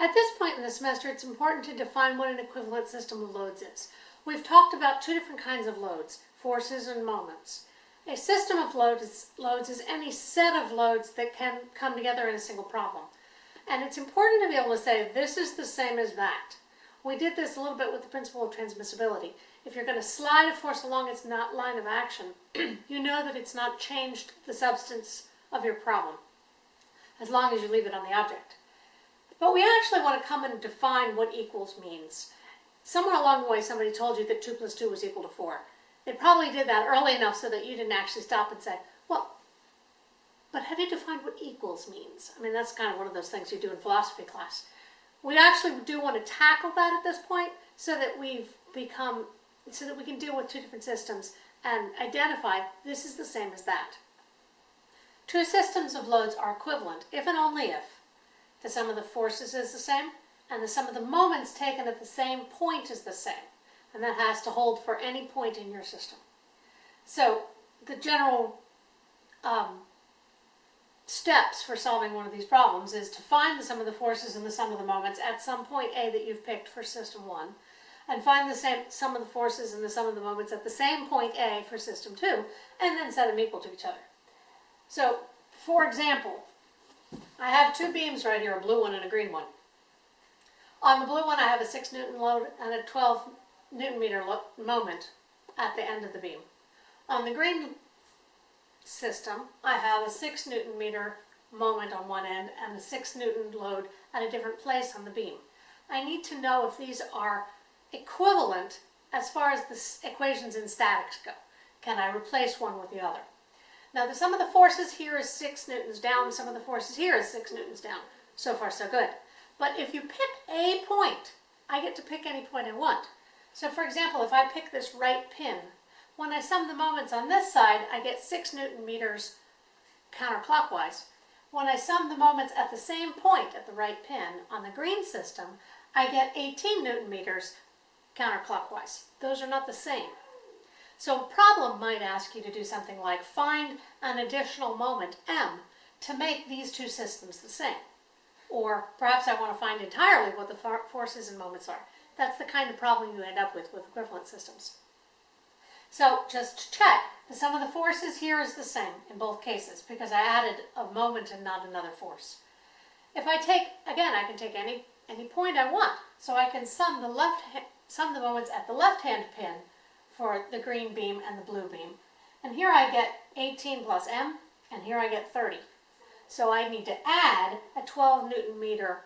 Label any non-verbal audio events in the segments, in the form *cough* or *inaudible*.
At this point in the semester, it's important to define what an equivalent system of loads is. We've talked about two different kinds of loads, forces and moments. A system of loads, loads is any set of loads that can come together in a single problem. And it's important to be able to say this is the same as that. We did this a little bit with the principle of transmissibility. If you're going to slide a force along its not line of action, *clears throat* you know that it's not changed the substance of your problem, as long as you leave it on the object. But we actually want to come and define what equals means. Somewhere along the way, somebody told you that 2 plus 2 was equal to 4. They probably did that early enough so that you didn't actually stop and say, well, but do you define what equals means? I mean, that's kind of one of those things you do in philosophy class. We actually do want to tackle that at this point so that we've become, so that we can deal with two different systems and identify this is the same as that. Two systems of loads are equivalent if and only if the sum of the forces is the same and the sum of the moments taken at the same point is the same. And that has to hold for any point in your system. So the general um, steps for solving one of these problems is to find the sum of the forces and the sum of the moments at some point A that you've picked for system 1, and find the same sum of the forces and the sum of the moments at the same point A for system 2, and then set them equal to each other. So, for example, I have two beams right here, a blue one and a green one. On the blue one I have a 6 newton load and a 12 newton meter moment at the end of the beam. On the green system, I have a 6 newton meter moment on one end and a 6 newton load at a different place on the beam. I need to know if these are equivalent as far as the equations in statics go. Can I replace one with the other? Now the sum of the forces here is 6 newtons down, the sum of the forces here is 6 newtons down. So far so good. But if you pick a point, I get to pick any point I want. So for example, if I pick this right pin when I sum the moments on this side, I get 6 newton meters counterclockwise. When I sum the moments at the same point at the right pin on the green system, I get 18 newton meters counterclockwise. Those are not the same. So a problem might ask you to do something like find an additional moment, m, to make these two systems the same. Or perhaps I want to find entirely what the forces and moments are. That's the kind of problem you end up with with equivalent systems. So just check, the sum of the forces here is the same in both cases because I added a moment and not another force. If I take, again, I can take any, any point I want. So I can sum the left sum the moments at the left-hand pin for the green beam and the blue beam. And here I get 18 plus m, and here I get 30. So I need to add a 12 newton meter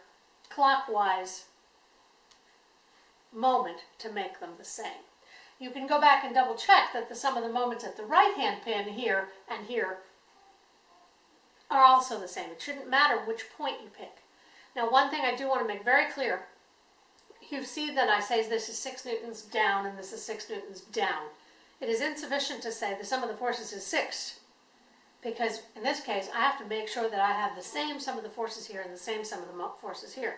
clockwise moment to make them the same you can go back and double check that the sum of the moments at the right hand pin here and here are also the same. It shouldn't matter which point you pick. Now one thing I do want to make very clear, you see that I say this is 6 newtons down and this is 6 newtons down. It is insufficient to say the sum of the forces is 6 because in this case I have to make sure that I have the same sum of the forces here and the same sum of the forces here.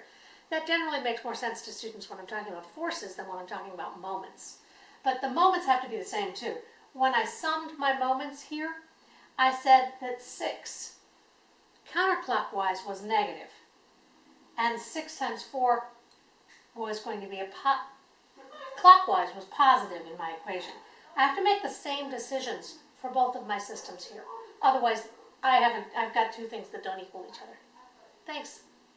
That generally makes more sense to students when I'm talking about forces than when I'm talking about moments. But the moments have to be the same too. When I summed my moments here, I said that 6 counterclockwise was negative, and 6 times 4 was going to be a clockwise was positive in my equation. I have to make the same decisions for both of my systems here. Otherwise, I haven't, I've got two things that don't equal each other. Thanks.